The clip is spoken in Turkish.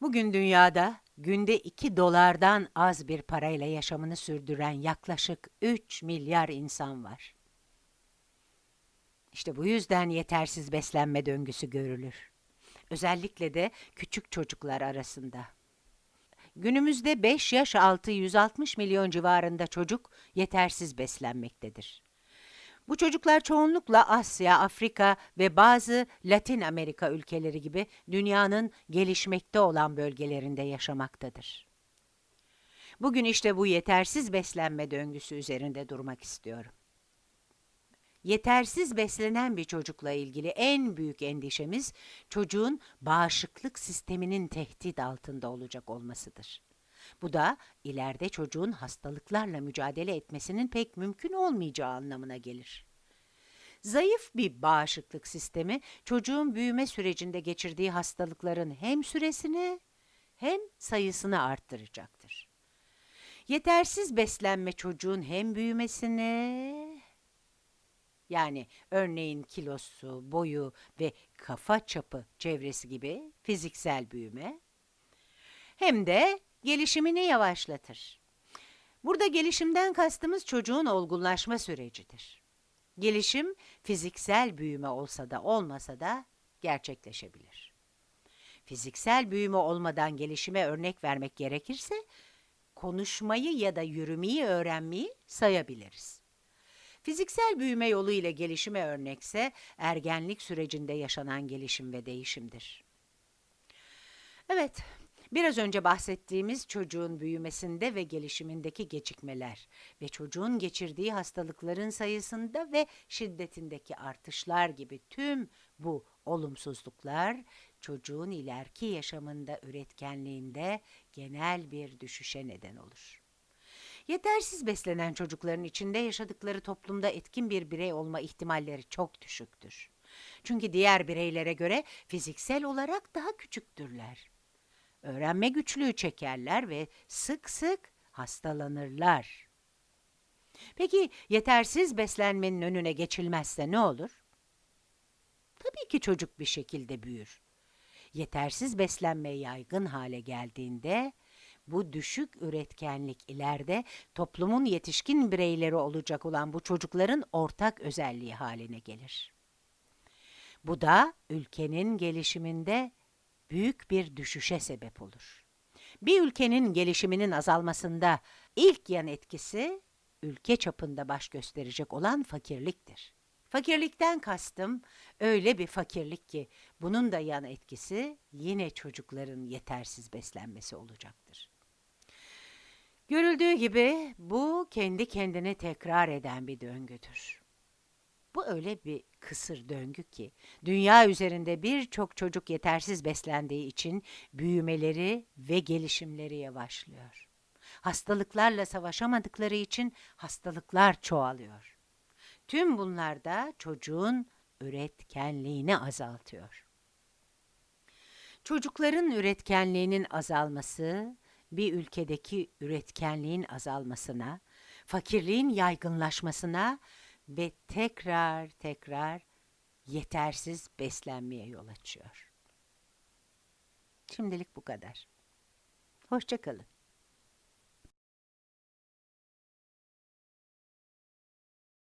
Bugün dünyada günde 2 dolardan az bir parayla yaşamını sürdüren yaklaşık 3 milyar insan var. İşte bu yüzden yetersiz beslenme döngüsü görülür. Özellikle de küçük çocuklar arasında. Günümüzde 5 yaş altı 160 milyon civarında çocuk yetersiz beslenmektedir. Bu çocuklar çoğunlukla Asya, Afrika ve bazı Latin Amerika ülkeleri gibi dünyanın gelişmekte olan bölgelerinde yaşamaktadır. Bugün işte bu yetersiz beslenme döngüsü üzerinde durmak istiyorum. Yetersiz beslenen bir çocukla ilgili en büyük endişemiz çocuğun bağışıklık sisteminin tehdit altında olacak olmasıdır. Bu da ileride çocuğun hastalıklarla mücadele etmesinin pek mümkün olmayacağı anlamına gelir. Zayıf bir bağışıklık sistemi çocuğun büyüme sürecinde geçirdiği hastalıkların hem süresini hem sayısını arttıracaktır. Yetersiz beslenme çocuğun hem büyümesini yani örneğin kilosu, boyu ve kafa çapı çevresi gibi fiziksel büyüme hem de gelişimini yavaşlatır. Burada gelişimden kastımız çocuğun olgunlaşma sürecidir. Gelişim fiziksel büyüme olsa da olmasa da gerçekleşebilir. Fiziksel büyüme olmadan gelişime örnek vermek gerekirse konuşmayı ya da yürümeyi öğrenmeyi sayabiliriz. Fiziksel büyüme yolu ile gelişime örnekse ergenlik sürecinde yaşanan gelişim ve değişimdir. Evet, biraz önce bahsettiğimiz çocuğun büyümesinde ve gelişimindeki gecikmeler ve çocuğun geçirdiği hastalıkların sayısında ve şiddetindeki artışlar gibi tüm bu olumsuzluklar çocuğun ileriki yaşamında üretkenliğinde genel bir düşüşe neden olur. Yetersiz beslenen çocukların içinde yaşadıkları toplumda etkin bir birey olma ihtimalleri çok düşüktür. Çünkü diğer bireylere göre fiziksel olarak daha küçüktürler. Öğrenme güçlüğü çekerler ve sık sık hastalanırlar. Peki yetersiz beslenmenin önüne geçilmezse ne olur? Tabii ki çocuk bir şekilde büyür. Yetersiz beslenme yaygın hale geldiğinde bu düşük üretkenlik ileride toplumun yetişkin bireyleri olacak olan bu çocukların ortak özelliği haline gelir. Bu da ülkenin gelişiminde büyük bir düşüşe sebep olur. Bir ülkenin gelişiminin azalmasında ilk yan etkisi ülke çapında baş gösterecek olan fakirliktir. Fakirlikten kastım öyle bir fakirlik ki bunun da yan etkisi yine çocukların yetersiz beslenmesi olacaktır. Görüldüğü gibi bu kendi kendini tekrar eden bir döngüdür. Öyle bir kısır döngü ki dünya üzerinde birçok çocuk yetersiz beslendiği için büyümeleri ve gelişimleri yavaşlıyor. Hastalıklarla savaşamadıkları için hastalıklar çoğalıyor. Tüm bunlar da çocuğun üretkenliğini azaltıyor. Çocukların üretkenliğinin azalması bir ülkedeki üretkenliğin azalmasına, fakirliğin yaygınlaşmasına ve tekrar tekrar yetersiz beslenmeye yol açıyor. Şimdilik bu kadar. Hoşçakalın.